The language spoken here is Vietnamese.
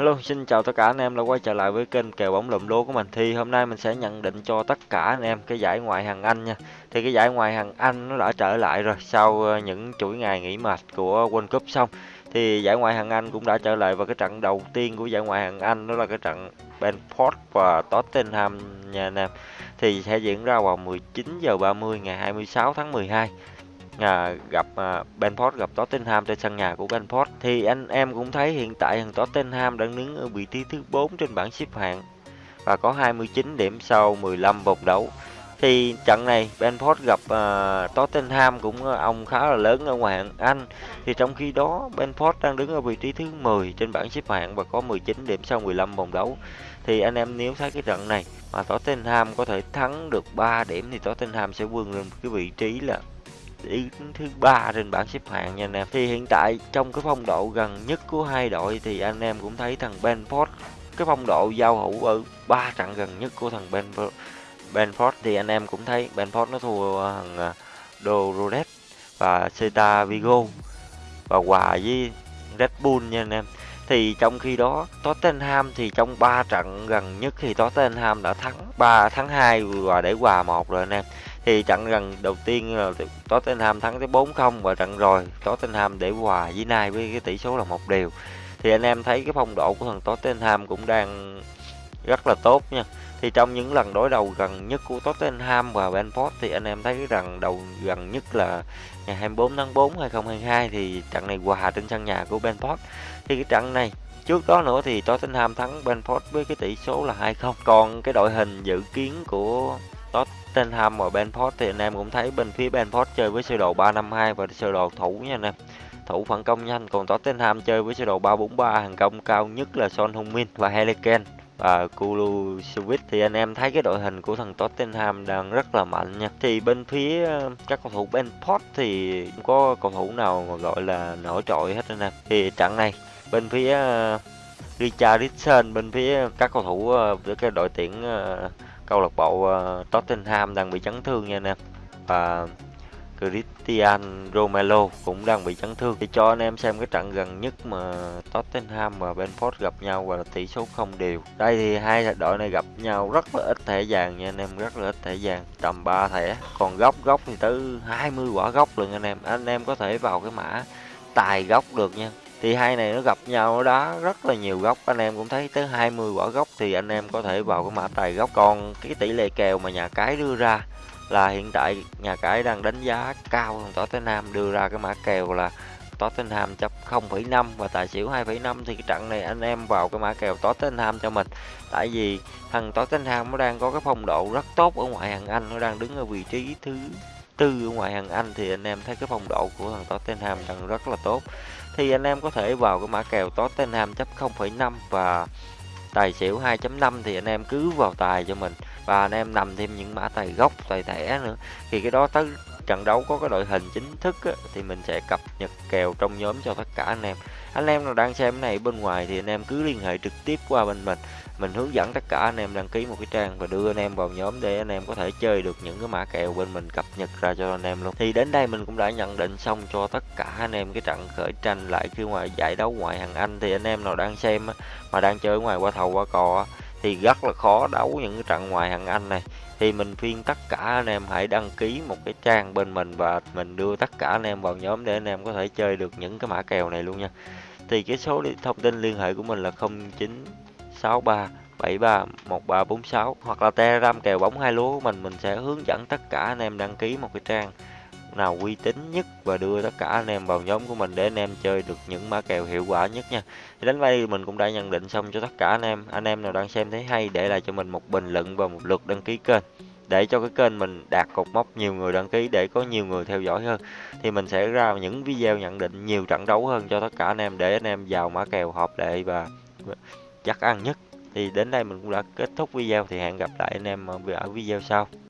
Hello, xin chào tất cả anh em đã quay trở lại với kênh kèo bóng lụm lúa của mình. Thì hôm nay mình sẽ nhận định cho tất cả anh em cái giải ngoại hạng Anh nha. Thì cái giải ngoại hạng Anh nó đã trở lại rồi sau ờ, những chuỗi ngày nghỉ mệt của World Cup xong. Thì giải ngoại hạng Anh cũng đã trở lại và cái trận đầu tiên của giải ngoại hạng Anh đó là cái trận Benford và Tottenham nha anh em. Thì sẽ diễn ra vào 19 giờ 30 ngày 26 tháng 12 à, gặp ờ, à, Benford gặp Tottenham trên sân nhà của benford thì anh em cũng thấy hiện tại thằng Tottenham đang đứng ở vị trí thứ 4 trên bảng xếp hạng và có 29 điểm sau 15 vòng đấu. Thì trận này benford gặp uh, Tottenham cũng ông khá là lớn ở ngoài hạng Anh. Thì trong khi đó benford đang đứng ở vị trí thứ 10 trên bảng xếp hạng và có 19 điểm sau 15 vòng đấu. Thì anh em nếu thấy cái trận này mà Tottenham có thể thắng được 3 điểm thì Tottenham sẽ vươn lên cái vị trí là đứng thứ ba trên bảng xếp hạng nha anh em. Thì hiện tại trong cái phong độ gần nhất của hai đội thì anh em cũng thấy thằng Benford, cái phong độ giao hữu ở ba trận gần nhất của thằng Benford Benford thì anh em cũng thấy Benford nó thua thằng à, Dorodet và Celta Vigo và hòa với Red Bull nha anh em. Thì trong khi đó Tottenham thì trong 3 trận gần nhất thì Tottenham đã thắng 3 thắng 2 và để hòa một rồi anh em thì trận gần đầu tiên ờ, là Tottenham thắng tới 4-0 và trận rồi Tottenham để hòa với Nai với cái tỷ số là một đều. Thì anh em thấy cái phong độ của thằng Tottenham cũng đang rất là tốt nha. Thì trong những lần đối đầu gần nhất của Tottenham và Brentford thì anh em thấy rằng đầu gần nhất là ngày 24 tháng 4 2022 thì trận này hòa trên sân nhà của Brentford. Thì cái trận này, trước đó nữa thì Tottenham thắng Brentford với cái tỷ số là 2-0 còn cái đội hình dự kiến của Tottenham và Benford thì anh em cũng thấy bên phía Benford chơi với sơ đồ 352 và sơ đồ thủ nha anh em. Thủ phản công nhanh còn Tottenham chơi với sơ đồ 343 hàng công cao nhất là Son Heung-min và Harry Kane. Và Kulusevich thì anh em thấy cái đội hình của thằng Tottenham đang rất là mạnh nha. Thì bên phía ờ, các cầu thủ Benford thì không có cầu thủ nào mà gọi là nổi trội hết anh em. Thì trận này bên phía ờ, Richardson bên phía các cầu thủ ờ, với cái đội tuyển uh, câu lạc bộ uh, Tottenham đang bị chấn thương nha anh em. Và christian Romero cũng đang bị chấn thương. Thì cho anh em xem cái trận gần nhất mà Tottenham và Benford gặp nhau và tỷ số không đều. Đây thì hai đội này gặp nhau rất là ít thẻ vàng nha anh em rất là ít thẻ vàng. Tầm 3 thẻ còn góc góc thì tới 20 quả góc lần anh em. Anh em có thể vào cái mã tài góc được nha thì hai này nó gặp nhau đó rất là nhiều góc. Anh em cũng thấy tới 20 quả góc thì anh em có thể vào cái mã tài góc. Còn cái tỷ lệ kèo mà nhà cái đưa ra là hiện tại nhà cái đang đánh giá cao hơn Tottenham đưa ra cái mã kèo là Tottenham chấp 0,5 và tài xỉu 2,5 thì cái trận này anh em vào cái mã kèo Tottenham cho mình. Tại vì thằng Tottenham nó đang có cái phong độ rất tốt ở ngoại hạng Anh nó đang đứng ở vị trí thứ tư ở ngoại hạng Anh. Thì anh em thấy cái phong độ của thằng Tottenham đang rất là tốt thì anh em có thể vào cái mã kèo Tottenham chấp 0,5 và tài xỉu 2.5 thì anh em cứ vào tài cho mình. Và anh em nằm thêm những mã tài gốc tài thẻ nữa. Thì cái đó tới trận đấu có cái đội hình chính thức á, thì mình sẽ cập nhật kèo trong nhóm cho tất cả anh em. Anh em nào đang xem cái này bên ngoài thì anh em cứ liên hệ trực tiếp qua bên mình. Mình hướng dẫn tất cả anh em đăng ký một cái trang và đưa anh em vào nhóm để anh em có thể chơi được những cái mã kèo bên mình cập nhật ra cho anh em luôn. Thì đến đây mình cũng đã nhận định xong cho tất cả anh em cái trận khởi tranh lại khi ngoài giải đấu ngoại hạng Anh. Thì anh em nào đang xem mà đang chơi ngoài qua thầu qua cò thì rất là khó đấu những cái trận ngoại hạng Anh này. Thì mình khuyên tất cả anh em hãy đăng ký một cái trang bên mình và mình đưa tất cả anh em vào nhóm để anh em có thể chơi được những cái mã kèo này luôn nha. Thì cái số thông tin liên hệ của mình là 0963 73 1346 hoặc là telegram kèo bóng hai lúa của mình mình sẽ hướng dẫn tất cả anh em đăng ký một cái trang nào uy tín nhất và đưa tất cả anh em vào nhóm của mình để anh em chơi được những mã kèo hiệu quả nhất nha. Thì đến đây mình cũng đã nhận định xong cho tất cả anh em. Anh em nào đang xem thấy hay để lại cho mình một bình luận và một lượt đăng ký kênh. Để cho cái kênh mình đạt cột mốc nhiều người đăng ký để có nhiều người theo dõi hơn, thì mình sẽ ra những video nhận định nhiều trận đấu hơn cho tất cả anh em để anh em vào mã kèo hợp lệ và chắc ăn nhất. Thì đến đây mình cũng đã kết thúc video, thì hẹn gặp lại anh em ở video sau.